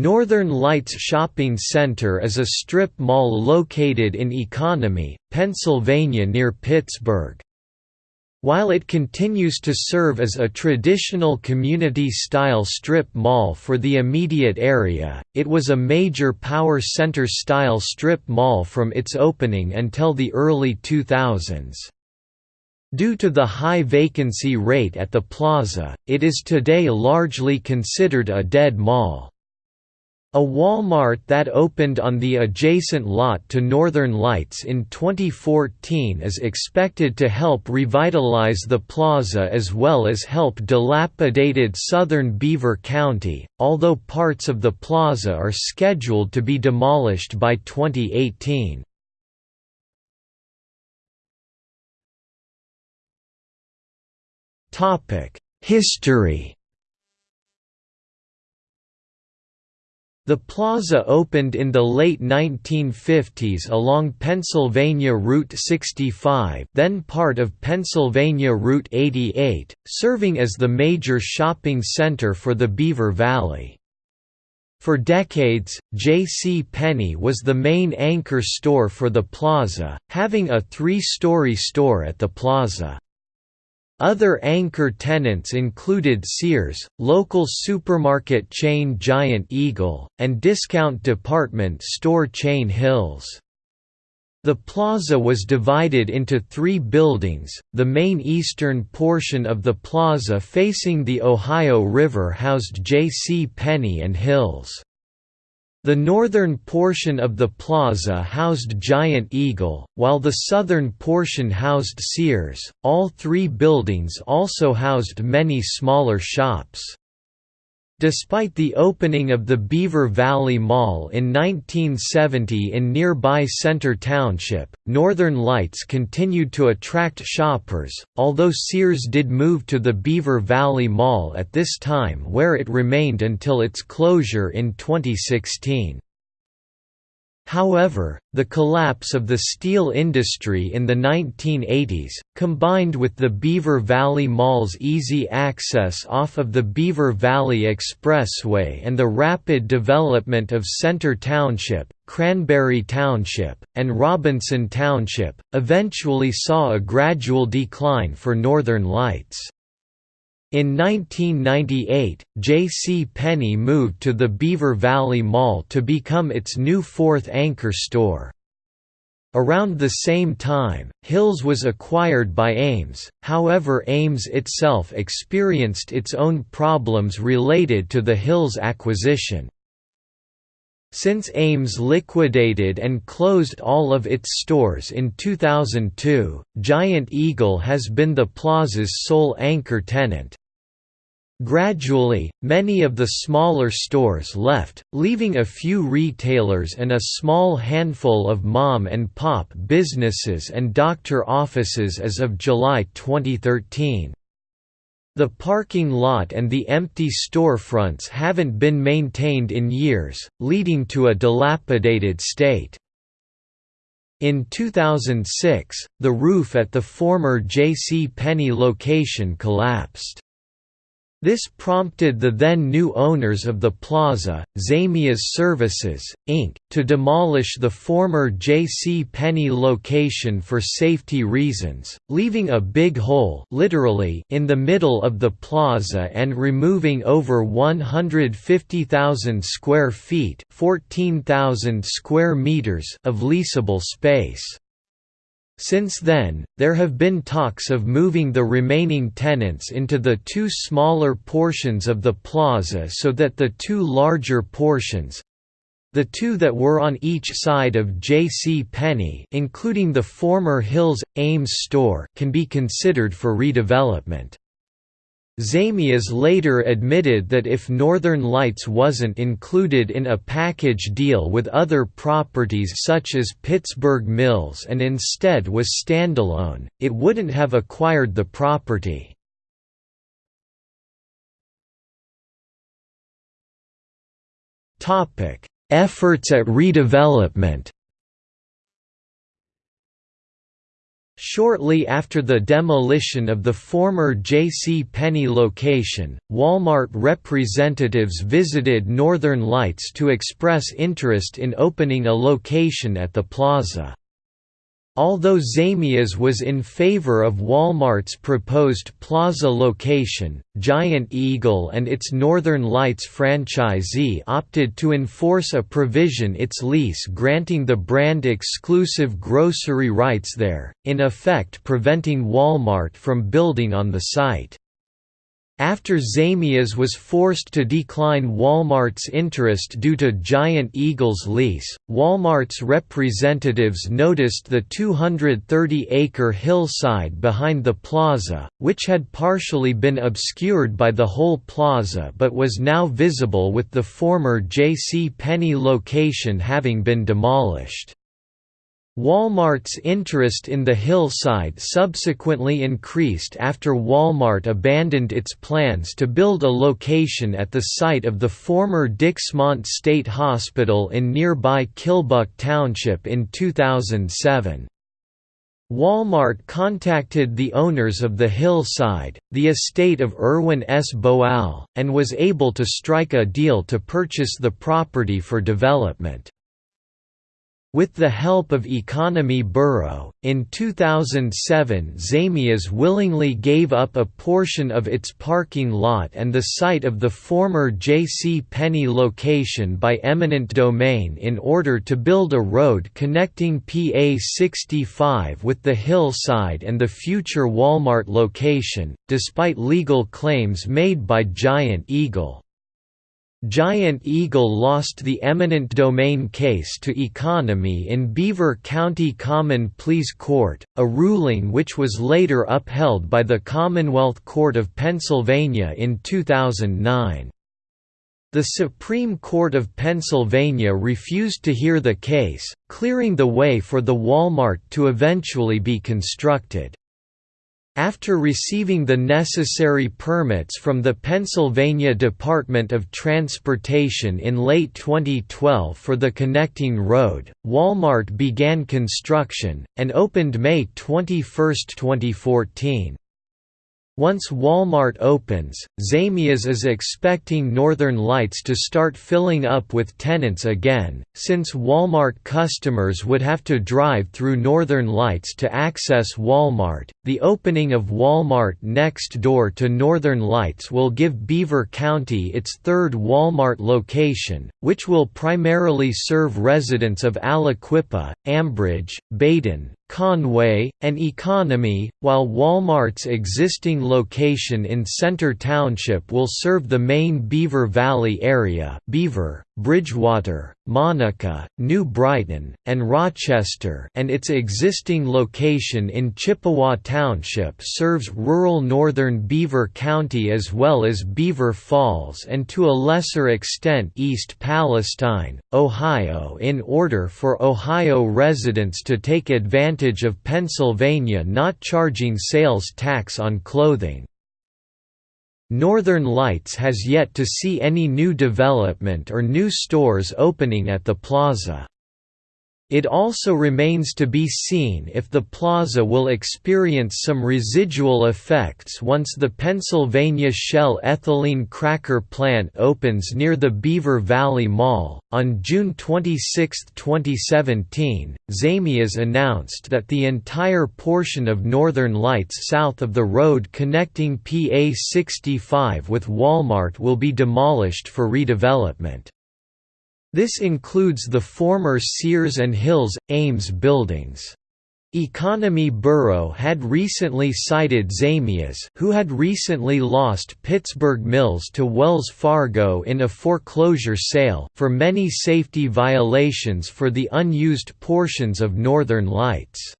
Northern Lights Shopping Center is a strip mall located in Economy, Pennsylvania near Pittsburgh. While it continues to serve as a traditional community-style strip mall for the immediate area, it was a major power center-style strip mall from its opening until the early 2000s. Due to the high vacancy rate at the plaza, it is today largely considered a dead mall. A Walmart that opened on the adjacent lot to Northern Lights in 2014 is expected to help revitalize the plaza as well as help dilapidated southern Beaver County, although parts of the plaza are scheduled to be demolished by 2018. History The plaza opened in the late 1950s along Pennsylvania Route 65 then part of Pennsylvania Route 88, serving as the major shopping center for the Beaver Valley. For decades, J.C. Penney was the main anchor store for the plaza, having a three-story store at the plaza. Other anchor tenants included Sears, local supermarket chain Giant Eagle, and discount department store chain Hills. The plaza was divided into three buildings, the main eastern portion of the plaza facing the Ohio River housed J.C. Penney and Hills. The northern portion of the plaza housed Giant Eagle, while the southern portion housed Sears. All three buildings also housed many smaller shops. Despite the opening of the Beaver Valley Mall in 1970 in nearby Center Township, Northern Lights continued to attract shoppers, although Sears did move to the Beaver Valley Mall at this time where it remained until its closure in 2016. However, the collapse of the steel industry in the 1980s, combined with the Beaver Valley Mall's easy access off of the Beaver Valley Expressway and the rapid development of Center Township, Cranberry Township, and Robinson Township, eventually saw a gradual decline for Northern Lights. In 1998, J.C. Penney moved to the Beaver Valley Mall to become its new fourth anchor store. Around the same time, Hills was acquired by Ames, however Ames itself experienced its own problems related to the Hills acquisition. Since Ames liquidated and closed all of its stores in 2002, Giant Eagle has been the plaza's sole anchor tenant. Gradually, many of the smaller stores left, leaving a few retailers and a small handful of mom-and-pop businesses and doctor offices as of July 2013. The parking lot and the empty storefronts haven't been maintained in years, leading to a dilapidated state. In 2006, the roof at the former J.C. Penney location collapsed. This prompted the then new owners of the plaza, Zamias Services, Inc., to demolish the former J.C. Penney location for safety reasons, leaving a big hole literally in the middle of the plaza and removing over 150,000 square feet 14,000 square meters of leasable space. Since then, there have been talks of moving the remaining tenants into the two smaller portions of the plaza so that the two larger portions the two that were on each side of J.C. Penney including the former Hills Ames store can be considered for redevelopment. Zamias later admitted that if Northern Lights wasn't included in a package deal with other properties such as Pittsburgh Mills and instead was standalone, it wouldn't have acquired the property. Efforts at redevelopment Shortly after the demolition of the former J.C. Penney location, Walmart representatives visited Northern Lights to express interest in opening a location at the plaza. Although Zamias was in favor of Walmart's proposed plaza location, Giant Eagle and its Northern Lights franchisee opted to enforce a provision its lease granting the brand exclusive grocery rights there, in effect preventing Walmart from building on the site. After Zamias was forced to decline Walmart's interest due to Giant Eagle's lease, Walmart's representatives noticed the 230-acre hillside behind the plaza, which had partially been obscured by the whole plaza but was now visible with the former J.C. Penney location having been demolished. Walmart's interest in the hillside subsequently increased after Walmart abandoned its plans to build a location at the site of the former Dixmont State Hospital in nearby Kilbuck Township in 2007. Walmart contacted the owners of the hillside, the estate of Irwin S. Boal, and was able to strike a deal to purchase the property for development. With the help of Economy Borough, in 2007 Zamias willingly gave up a portion of its parking lot and the site of the former J.C. Penney location by eminent domain in order to build a road connecting PA 65 with the hillside and the future Walmart location, despite legal claims made by Giant Eagle. Giant Eagle lost the eminent domain case to Economy in Beaver County Common Pleas Court, a ruling which was later upheld by the Commonwealth Court of Pennsylvania in 2009. The Supreme Court of Pennsylvania refused to hear the case, clearing the way for the Walmart to eventually be constructed. After receiving the necessary permits from the Pennsylvania Department of Transportation in late 2012 for the connecting road, Walmart began construction, and opened May 21, 2014. Once Walmart opens, Zamias is expecting Northern Lights to start filling up with tenants again, since Walmart customers would have to drive through Northern Lights to access Walmart. The opening of Walmart next door to Northern Lights will give Beaver County its third Walmart location, which will primarily serve residents of Aliquippa, Ambridge, Baden, Conway, and Economy, while Walmart's existing location in Center Township will serve the main Beaver Valley area Beaver, Bridgewater, Monaca, New Brighton, and Rochester and its existing location in Chippewa Township serves rural northern Beaver County as well as Beaver Falls and to a lesser extent East Palestine, Ohio in order for Ohio residents to take advantage of Pennsylvania not charging sales tax on clothing. Northern Lights has yet to see any new development or new stores opening at the plaza. It also remains to be seen if the plaza will experience some residual effects once the Pennsylvania Shell ethylene cracker plant opens near the Beaver Valley Mall. On June 26, 2017, Zamias announced that the entire portion of Northern Lights south of the road connecting PA 65 with Walmart will be demolished for redevelopment. This includes the former Sears and Hills, Ames buildings. Economy Borough had recently cited Zamias who had recently lost Pittsburgh Mills to Wells Fargo in a foreclosure sale for many safety violations for the unused portions of Northern Lights.